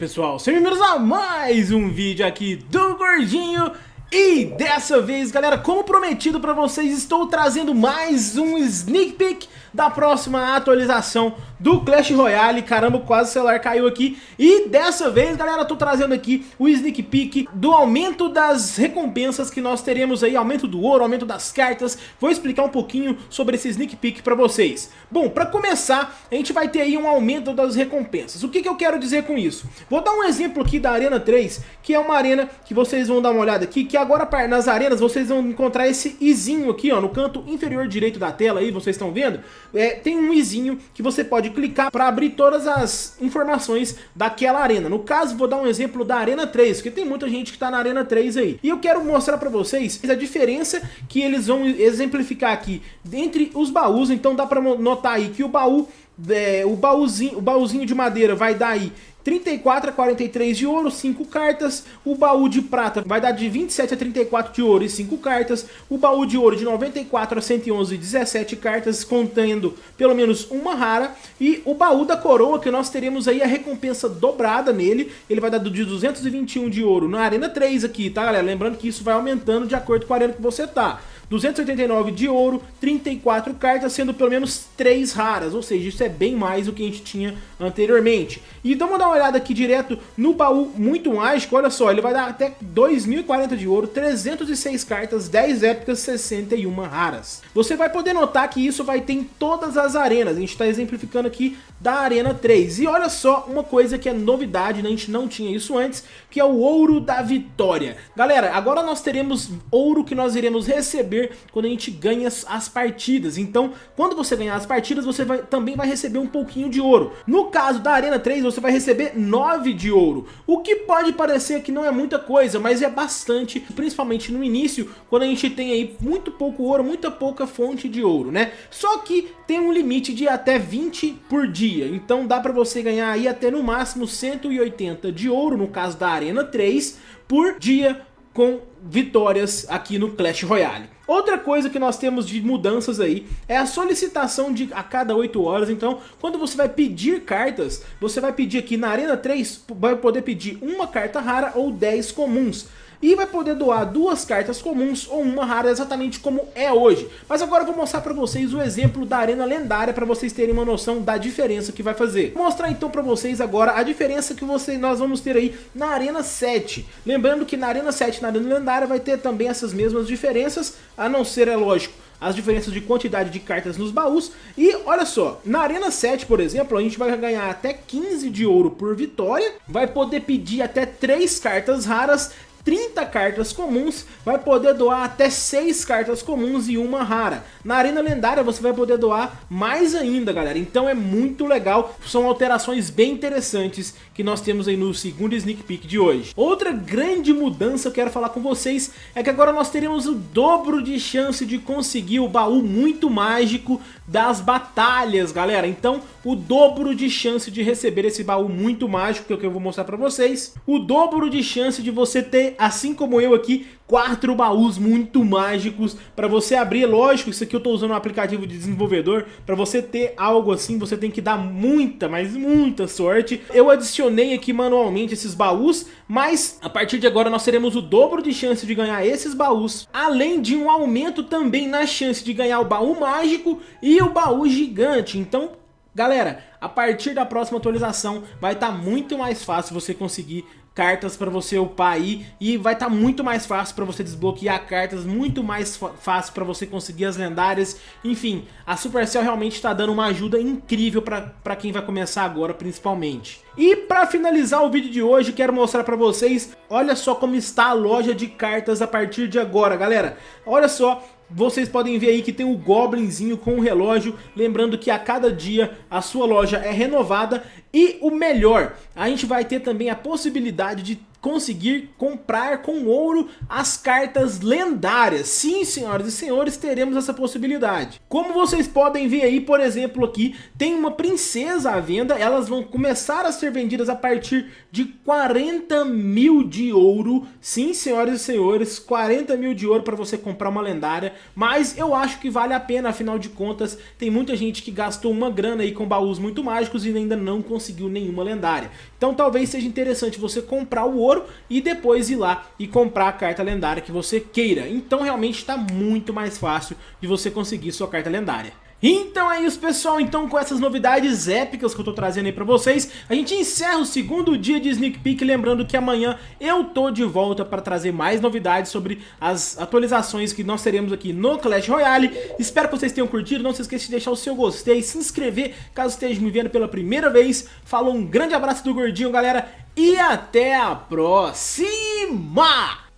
pessoal, sejam bem-vindos a mais um vídeo aqui do Gordinho E dessa vez galera, como prometido pra vocês, estou trazendo mais um sneak peek da próxima atualização do Clash Royale. Caramba, quase o celular caiu aqui. E dessa vez, galera, tô trazendo aqui o sneak peek do aumento das recompensas que nós teremos aí, aumento do ouro, aumento das cartas. Vou explicar um pouquinho sobre esse sneak peek pra vocês. Bom, pra começar, a gente vai ter aí um aumento das recompensas. O que, que eu quero dizer com isso? Vou dar um exemplo aqui da Arena 3, que é uma arena que vocês vão dar uma olhada aqui, que agora nas arenas vocês vão encontrar esse izinho aqui, ó, no canto inferior direito da tela aí, vocês estão vendo? É, tem um izinho que você pode clicar para abrir todas as informações daquela arena. No caso, vou dar um exemplo da Arena 3, porque tem muita gente que está na Arena 3 aí. E eu quero mostrar para vocês a diferença que eles vão exemplificar aqui entre os baús. Então dá para notar aí que o baú é, o, baúzinho, o baúzinho de madeira vai dar aí 34 a 43 de ouro, 5 cartas. O baú de prata vai dar de 27 a 34 de ouro e 5 cartas. O baú de ouro de 94 a 111 e 17 cartas, contendo pelo menos uma rara. E o baú da coroa, que nós teremos aí a recompensa dobrada nele. Ele vai dar de 221 de ouro na Arena 3 aqui, tá galera? Lembrando que isso vai aumentando de acordo com a arena que você tá. 289 de ouro, 34 cartas, sendo pelo menos 3 raras, ou seja, isso é bem mais do que a gente tinha anteriormente. Então vamos dar uma olhada aqui direto no baú muito mágico, olha só, ele vai dar até 2.040 de ouro, 306 cartas, 10 épicas, 61 raras. Você vai poder notar que isso vai ter em todas as arenas, a gente está exemplificando aqui da Arena 3. E olha só uma coisa que é novidade, né? a gente não tinha isso antes, que é o Ouro da Vitória. Galera, agora nós teremos ouro que nós iremos receber quando a gente ganha as partidas. Então, quando você ganhar as partidas, você vai, também vai receber um pouquinho de ouro. No caso da Arena 3, você vai receber 9 de ouro. O que pode parecer que não é muita coisa, mas é bastante, principalmente no início, quando a gente tem aí muito pouco ouro, muita pouca fonte de ouro, né? Só que tem um limite de até 20 por dia, então dá pra você ganhar aí até no máximo 180 de ouro, no caso da Arena 3, por dia com vitórias aqui no Clash Royale. Outra coisa que nós temos de mudanças aí é a solicitação de a cada 8 horas. Então, quando você vai pedir cartas, você vai pedir aqui na Arena 3, vai poder pedir uma carta rara ou 10 comuns e vai poder doar duas cartas comuns ou uma rara exatamente como é hoje. Mas agora eu vou mostrar para vocês o exemplo da arena lendária para vocês terem uma noção da diferença que vai fazer. Vou mostrar então para vocês agora a diferença que você, nós vamos ter aí na arena 7. Lembrando que na arena 7 e na arena lendária vai ter também essas mesmas diferenças, a não ser, é lógico, as diferenças de quantidade de cartas nos baús. E olha só, na Arena 7, por exemplo, a gente vai ganhar até 15 de ouro por vitória, vai poder pedir até 3 cartas raras 30 cartas comuns, vai poder doar até 6 cartas comuns e uma rara. Na Arena Lendária você vai poder doar mais ainda, galera. Então é muito legal, são alterações bem interessantes que nós temos aí no segundo sneak peek de hoje. Outra grande mudança que eu quero falar com vocês é que agora nós teremos o dobro de chance de conseguir o baú muito mágico das batalhas, galera. Então, o dobro de chance de receber esse baú muito mágico, que é o que eu vou mostrar pra vocês. O dobro de chance de você ter, assim como eu aqui, quatro baús muito mágicos para você abrir. Lógico, isso aqui eu tô usando um aplicativo de desenvolvedor. Para você ter algo assim, você tem que dar muita, mas muita sorte. Eu adicionei aqui manualmente esses baús, mas a partir de agora nós teremos o dobro de chance de ganhar esses baús. Além de um aumento também na chance de ganhar o baú mágico e o baú gigante. Então, galera, a partir da próxima atualização vai estar tá muito mais fácil você conseguir cartas para você upar aí e vai estar tá muito mais fácil para você desbloquear cartas, muito mais fácil para você conseguir as lendárias, enfim, a Supercell realmente está dando uma ajuda incrível para quem vai começar agora principalmente. E para finalizar o vídeo de hoje, quero mostrar para vocês, olha só como está a loja de cartas a partir de agora, galera. Olha só, vocês podem ver aí que tem o Goblinzinho com o relógio, lembrando que a cada dia a sua loja é renovada e o melhor, a gente vai ter também a possibilidade de conseguir comprar com ouro as cartas lendárias. Sim, senhoras e senhores, teremos essa possibilidade. Como vocês podem ver aí, por exemplo, aqui, tem uma princesa à venda, elas vão começar a ser vendidas a partir de 40 mil de ouro. Sim, senhoras e senhores, 40 mil de ouro para você comprar uma lendária, mas eu acho que vale a pena, afinal de contas, tem muita gente que gastou uma grana aí com baús muito mágicos e ainda não conseguiu nenhuma lendária. Então talvez seja interessante você comprar o ouro e depois ir lá e comprar a carta lendária que você queira. Então realmente está muito mais fácil de você conseguir sua carta lendária. Então é isso pessoal, então com essas novidades épicas que eu tô trazendo aí pra vocês, a gente encerra o segundo dia de Sneak Peek, lembrando que amanhã eu tô de volta para trazer mais novidades sobre as atualizações que nós teremos aqui no Clash Royale. Espero que vocês tenham curtido, não se esqueça de deixar o seu gostei, se inscrever caso esteja me vendo pela primeira vez. Falou, um grande abraço do Gordinho galera e até a próxima!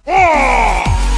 É!